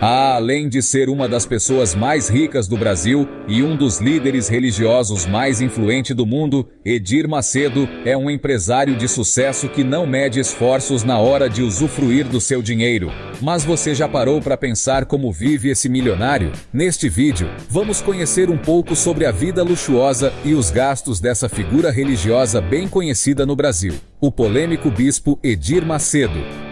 Ah, além de ser uma das pessoas mais ricas do Brasil e um dos líderes religiosos mais influentes do mundo, Edir Macedo é um empresário de sucesso que não mede esforços na hora de usufruir do seu dinheiro. Mas você já parou para pensar como vive esse milionário? Neste vídeo, vamos conhecer um pouco sobre a vida luxuosa e os gastos dessa figura religiosa bem conhecida no Brasil, o polêmico bispo Edir Macedo.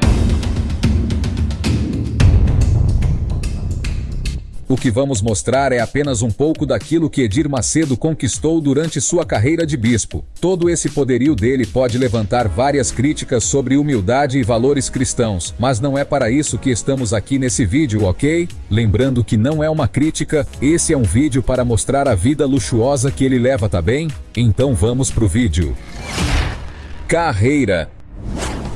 O que vamos mostrar é apenas um pouco daquilo que Edir Macedo conquistou durante sua carreira de bispo. Todo esse poderio dele pode levantar várias críticas sobre humildade e valores cristãos, mas não é para isso que estamos aqui nesse vídeo, ok? Lembrando que não é uma crítica, esse é um vídeo para mostrar a vida luxuosa que ele leva, tá bem? Então vamos pro vídeo. Carreira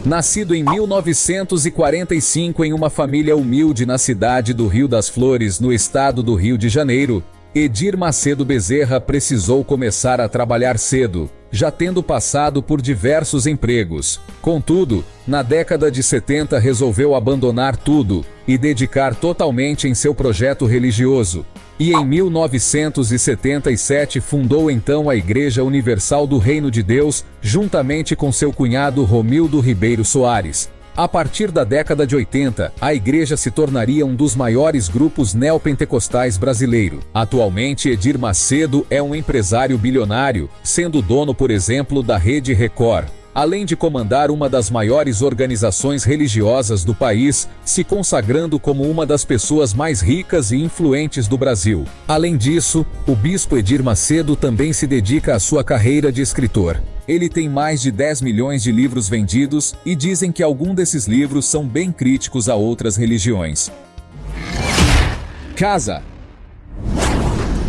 Nascido em 1945 em uma família humilde na cidade do Rio das Flores, no estado do Rio de Janeiro, Edir Macedo Bezerra precisou começar a trabalhar cedo, já tendo passado por diversos empregos. Contudo, na década de 70 resolveu abandonar tudo e dedicar totalmente em seu projeto religioso, e em 1977 fundou então a Igreja Universal do Reino de Deus, juntamente com seu cunhado Romildo Ribeiro Soares. A partir da década de 80, a igreja se tornaria um dos maiores grupos neopentecostais brasileiro. Atualmente, Edir Macedo é um empresário bilionário, sendo dono, por exemplo, da Rede Record, além de comandar uma das maiores organizações religiosas do país, se consagrando como uma das pessoas mais ricas e influentes do Brasil. Além disso, o bispo Edir Macedo também se dedica à sua carreira de escritor. Ele tem mais de 10 milhões de livros vendidos e dizem que alguns desses livros são bem críticos a outras religiões. Casa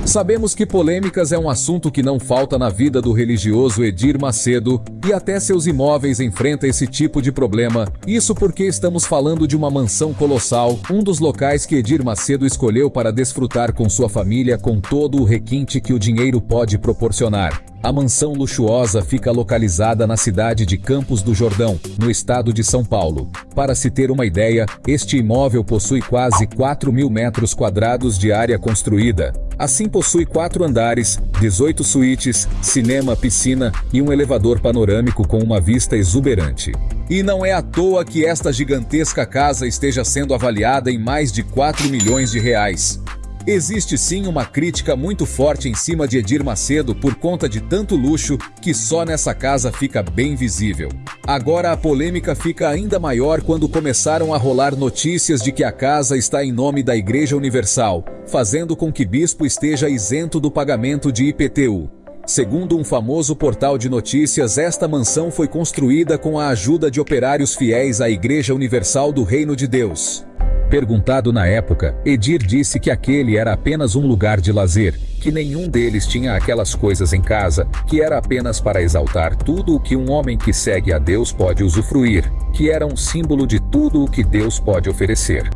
Sabemos que polêmicas é um assunto que não falta na vida do religioso Edir Macedo, e até seus imóveis enfrenta esse tipo de problema. Isso porque estamos falando de uma mansão colossal, um dos locais que Edir Macedo escolheu para desfrutar com sua família com todo o requinte que o dinheiro pode proporcionar. A mansão luxuosa fica localizada na cidade de Campos do Jordão, no estado de São Paulo. Para se ter uma ideia, este imóvel possui quase 4 mil metros quadrados de área construída. Assim possui quatro andares, 18 suítes, cinema, piscina e um elevador panorâmico com uma vista exuberante. E não é à toa que esta gigantesca casa esteja sendo avaliada em mais de 4 milhões de reais. Existe sim uma crítica muito forte em cima de Edir Macedo por conta de tanto luxo que só nessa casa fica bem visível. Agora a polêmica fica ainda maior quando começaram a rolar notícias de que a casa está em nome da Igreja Universal, fazendo com que bispo esteja isento do pagamento de IPTU. Segundo um famoso portal de notícias, esta mansão foi construída com a ajuda de operários fiéis à Igreja Universal do Reino de Deus. Perguntado na época, Edir disse que aquele era apenas um lugar de lazer, que nenhum deles tinha aquelas coisas em casa, que era apenas para exaltar tudo o que um homem que segue a Deus pode usufruir, que era um símbolo de tudo o que Deus pode oferecer.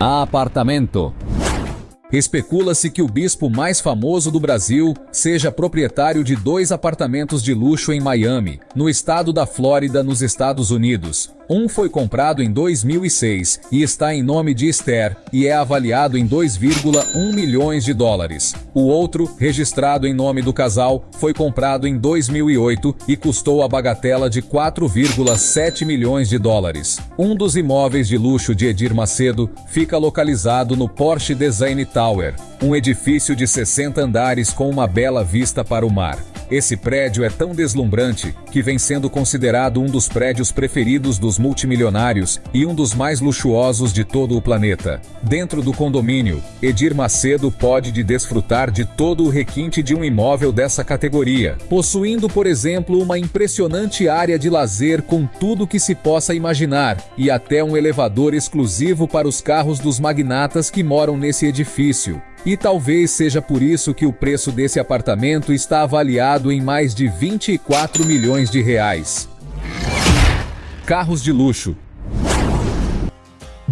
Apartamento Especula-se que o bispo mais famoso do Brasil seja proprietário de dois apartamentos de luxo em Miami, no estado da Flórida, nos Estados Unidos. Um foi comprado em 2006 e está em nome de Esther e é avaliado em 2,1 milhões de dólares. O outro, registrado em nome do casal, foi comprado em 2008 e custou a bagatela de 4,7 milhões de dólares. Um dos imóveis de luxo de Edir Macedo fica localizado no Porsche Design Tower, um edifício de 60 andares com uma bela vista para o mar. Esse prédio é tão deslumbrante que vem sendo considerado um dos prédios preferidos dos multimilionários e um dos mais luxuosos de todo o planeta. Dentro do condomínio, Edir Macedo pode de desfrutar de todo o requinte de um imóvel dessa categoria, possuindo, por exemplo, uma impressionante área de lazer com tudo que se possa imaginar e até um elevador exclusivo para os carros dos magnatas que moram nesse edifício. E talvez seja por isso que o preço desse apartamento está avaliado em mais de 24 milhões de reais. Carros de luxo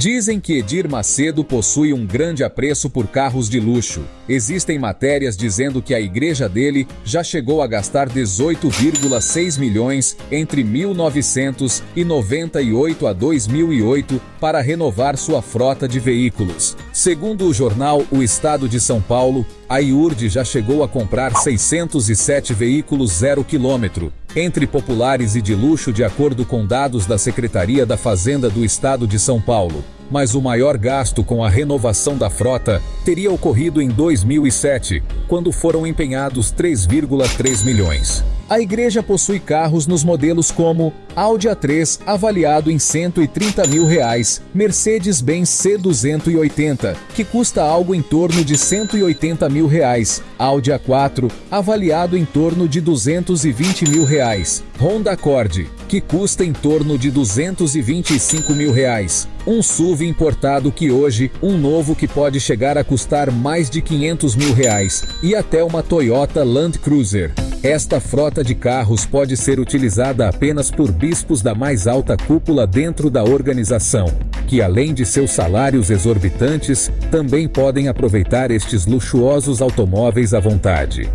Dizem que Edir Macedo possui um grande apreço por carros de luxo. Existem matérias dizendo que a igreja dele já chegou a gastar 18,6 milhões entre 1998 a 2008 para renovar sua frota de veículos. Segundo o jornal O Estado de São Paulo, a IURD já chegou a comprar 607 veículos zero quilômetro, entre populares e de luxo de acordo com dados da Secretaria da Fazenda do Estado de São Paulo. Mas o maior gasto com a renovação da frota teria ocorrido em 2007, quando foram empenhados 3,3 milhões. A igreja possui carros nos modelos como Audi A3 avaliado em 130 mil reais, Mercedes-Benz C280, que custa algo em torno de 180 mil reais, Audi A4 avaliado em torno de 220 mil reais, Honda Accord, que custa em torno de 225 mil reais, um SUV importado que hoje, um novo que pode chegar a custar mais de 500 mil reais, e até uma Toyota Land Cruiser. Esta frota de carros pode ser utilizada apenas por bispos da mais alta cúpula dentro da organização, que além de seus salários exorbitantes, também podem aproveitar estes luxuosos automóveis à vontade.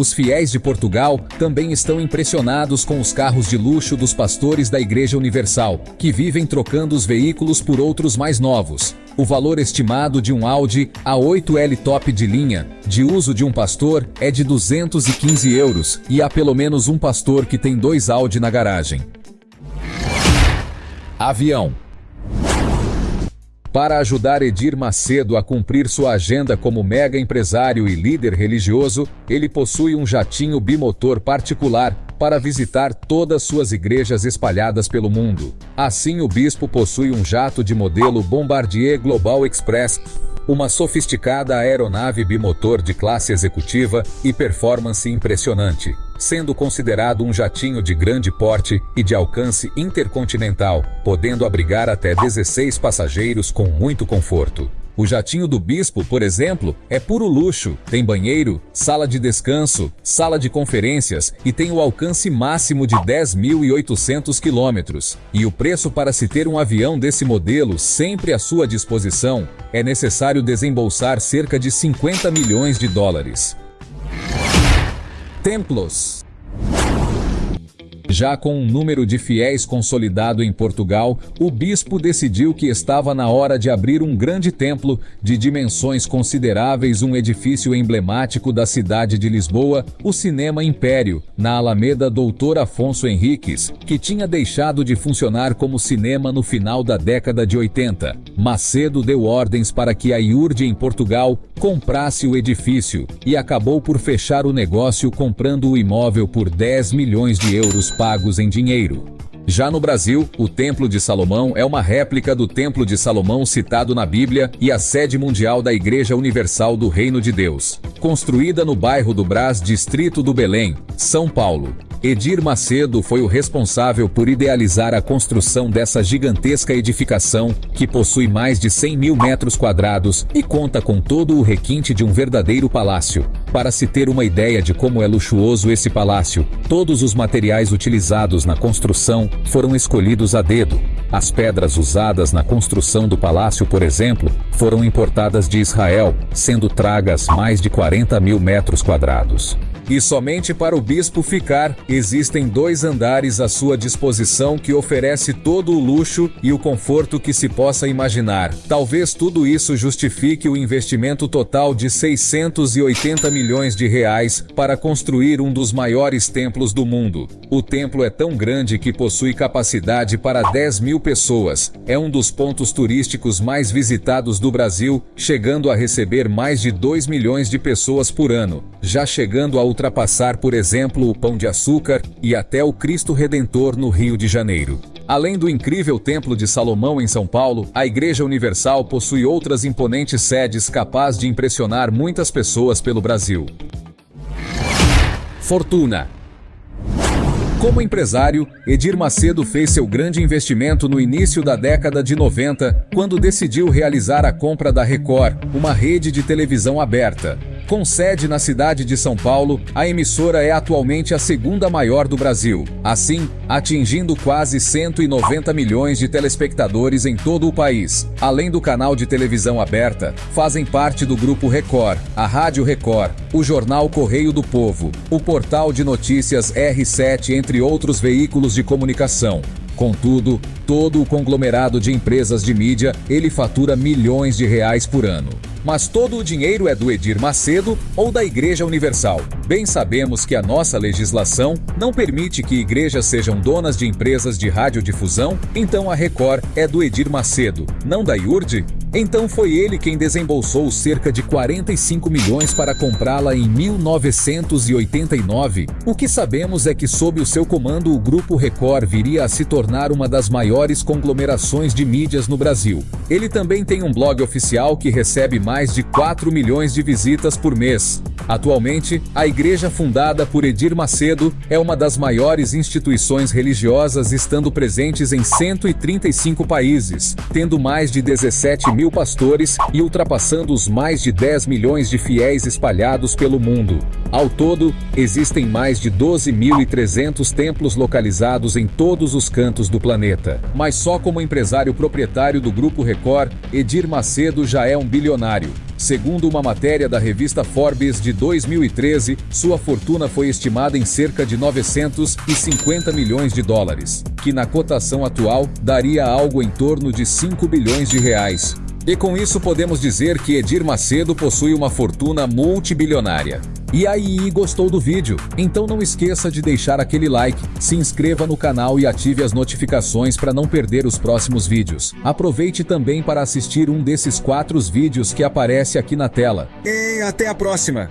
Os fiéis de Portugal também estão impressionados com os carros de luxo dos pastores da Igreja Universal, que vivem trocando os veículos por outros mais novos, o valor estimado de um Audi A8L top de linha, de uso de um pastor, é de 215 euros, e há pelo menos um pastor que tem dois Audi na garagem. Avião para ajudar Edir Macedo a cumprir sua agenda como mega empresário e líder religioso, ele possui um jatinho bimotor particular para visitar todas suas igrejas espalhadas pelo mundo. Assim, o bispo possui um jato de modelo Bombardier Global Express, uma sofisticada aeronave bimotor de classe executiva e performance impressionante, sendo considerado um jatinho de grande porte e de alcance intercontinental, podendo abrigar até 16 passageiros com muito conforto. O jatinho do bispo, por exemplo, é puro luxo, tem banheiro, sala de descanso, sala de conferências e tem o alcance máximo de 10.800 quilômetros. E o preço para se ter um avião desse modelo sempre à sua disposição é necessário desembolsar cerca de 50 milhões de dólares. Templos já com um número de fiéis consolidado em Portugal, o bispo decidiu que estava na hora de abrir um grande templo de dimensões consideráveis, um edifício emblemático da cidade de Lisboa, o Cinema Império, na Alameda Doutor Afonso Henriques, que tinha deixado de funcionar como cinema no final da década de 80. Macedo deu ordens para que a IURD em Portugal comprasse o edifício e acabou por fechar o negócio comprando o imóvel por 10 milhões de euros pagos em dinheiro. Já no Brasil, o Templo de Salomão é uma réplica do Templo de Salomão citado na Bíblia e a sede mundial da Igreja Universal do Reino de Deus. Construída no bairro do Brás, distrito do Belém, São Paulo. Edir Macedo foi o responsável por idealizar a construção dessa gigantesca edificação, que possui mais de 100 mil metros quadrados e conta com todo o requinte de um verdadeiro palácio. Para se ter uma ideia de como é luxuoso esse palácio, todos os materiais utilizados na construção foram escolhidos a dedo. As pedras usadas na construção do palácio, por exemplo, foram importadas de Israel, sendo tragas mais de 40 mil metros quadrados. E somente para o bispo ficar, existem dois andares à sua disposição que oferece todo o luxo e o conforto que se possa imaginar. Talvez tudo isso justifique o investimento total de 680 milhões de reais para construir um dos maiores templos do mundo. O templo é tão grande que possui capacidade para 10 mil pessoas. É um dos pontos turísticos mais visitados do Brasil, chegando a receber mais de 2 milhões de pessoas por ano, já chegando a ultrapassar, por exemplo, o Pão de Açúcar e até o Cristo Redentor no Rio de Janeiro. Além do incrível Templo de Salomão em São Paulo, a Igreja Universal possui outras imponentes sedes capazes de impressionar muitas pessoas pelo Brasil. Fortuna como empresário, Edir Macedo fez seu grande investimento no início da década de 90, quando decidiu realizar a compra da Record, uma rede de televisão aberta. Com sede na cidade de São Paulo, a emissora é atualmente a segunda maior do Brasil. Assim, atingindo quase 190 milhões de telespectadores em todo o país. Além do canal de televisão aberta, fazem parte do Grupo Record, a Rádio Record, o Jornal Correio do Povo, o portal de notícias R7, entre outros veículos de comunicação. Contudo, todo o conglomerado de empresas de mídia, ele fatura milhões de reais por ano. Mas todo o dinheiro é do Edir Macedo ou da Igreja Universal. Bem sabemos que a nossa legislação não permite que igrejas sejam donas de empresas de radiodifusão, então a Record é do Edir Macedo, não da IURD? Então foi ele quem desembolsou cerca de 45 milhões para comprá-la em 1989. O que sabemos é que sob o seu comando o Grupo Record viria a se tornar uma das maiores conglomerações de mídias no Brasil. Ele também tem um blog oficial que recebe mais de 4 milhões de visitas por mês. Atualmente, a igreja fundada por Edir Macedo é uma das maiores instituições religiosas estando presentes em 135 países, tendo mais de 17 mil pastores e ultrapassando os mais de 10 milhões de fiéis espalhados pelo mundo. Ao todo, existem mais de 12.300 templos localizados em todos os cantos do planeta. Mas só como empresário proprietário do Grupo Record, Edir Macedo já é um bilionário. Segundo uma matéria da revista Forbes de 2013, sua fortuna foi estimada em cerca de 950 milhões de dólares, que na cotação atual daria algo em torno de 5 bilhões de reais. E com isso podemos dizer que Edir Macedo possui uma fortuna multibilionária. E aí, gostou do vídeo? Então não esqueça de deixar aquele like, se inscreva no canal e ative as notificações para não perder os próximos vídeos. Aproveite também para assistir um desses quatro vídeos que aparece aqui na tela. E até a próxima!